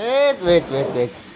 Wes wes wes wes.